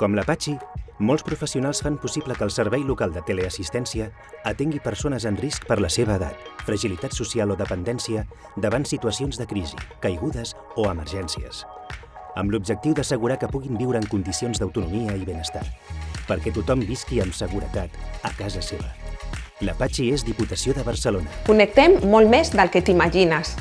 Com l'Apache, molts professionals fan possible que el Servei Local de Teleassistència atengui persones en risc per la seva edat, fragilitat social o dependència davant situacions de crisi, caigudes o emergències, amb l'objectiu d'assegurar que puguin viure en condicions d'autonomia i benestar, perquè tothom visqui amb seguretat a casa seva. L'Apache és Diputació de Barcelona. Connectem molt més del que t'imagines.